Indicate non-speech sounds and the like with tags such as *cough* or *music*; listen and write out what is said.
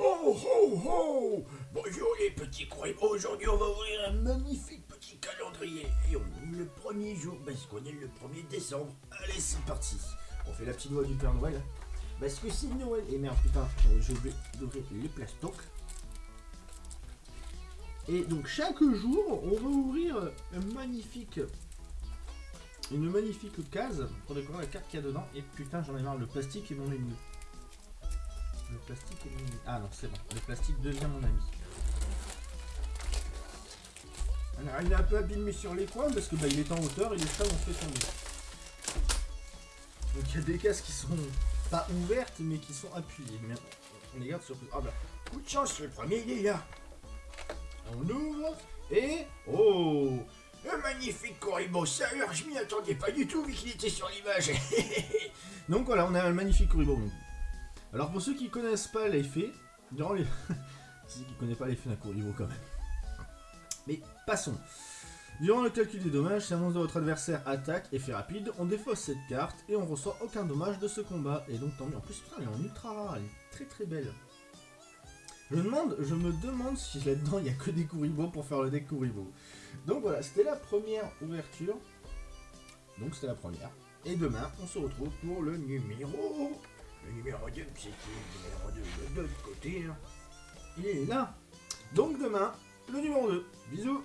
Oh oh oh Bonjour les petits croyants, aujourd'hui on va ouvrir un magnifique petit calendrier. Et on ouvre le premier jour parce qu'on est le 1er décembre. Allez c'est parti. On fait la petite voix du Père Noël parce que c'est Noël. Et merde putain euh, je vais ouvrir les plastocs. Et donc chaque jour on va ouvrir un magnifique une magnifique case pour découvrir la carte qu'il y a dedans. Et putain j'en ai marre le plastique est mon ennemi. Le plastique est mon. Ah non, c'est bon. Le plastique devient mon ami. Alors, il est un peu abîmé sur les coins parce que bah, il est en hauteur et les chats ont fait tomber. Donc il y a des cases qui sont pas ouvertes mais qui sont appuyées. On les garde sur... Ah bah, coup de chance, le premier il est là. On ouvre et... Oh Un magnifique Corribo, ça je m'y attendais pas du tout vu qu'il était sur l'image. *laughs* Donc voilà, on a un magnifique Corribo. Alors pour ceux qui connaissent pas l'effet, durant les... *laughs* ceux qui connaissent pas l'effet d'un court niveau quand même. Mais passons. Durant le calcul des dommages, si un monstre de votre adversaire attaque, effet rapide, on défausse cette carte et on reçoit aucun dommage de ce combat. Et donc tant mieux. En plus, putain, elle est en ultra rare, elle est très très belle. Je demande, je me demande si là-dedans il n'y a que des Kuribo pour faire le deck Kuribo. Donc voilà, c'était la première ouverture. Donc c'était la première. Et demain, on se retrouve pour le numéro le numéro 2, c'est le numéro 2 de l'autre côté. Hein. Il est là. Donc demain, le numéro 2. Bisous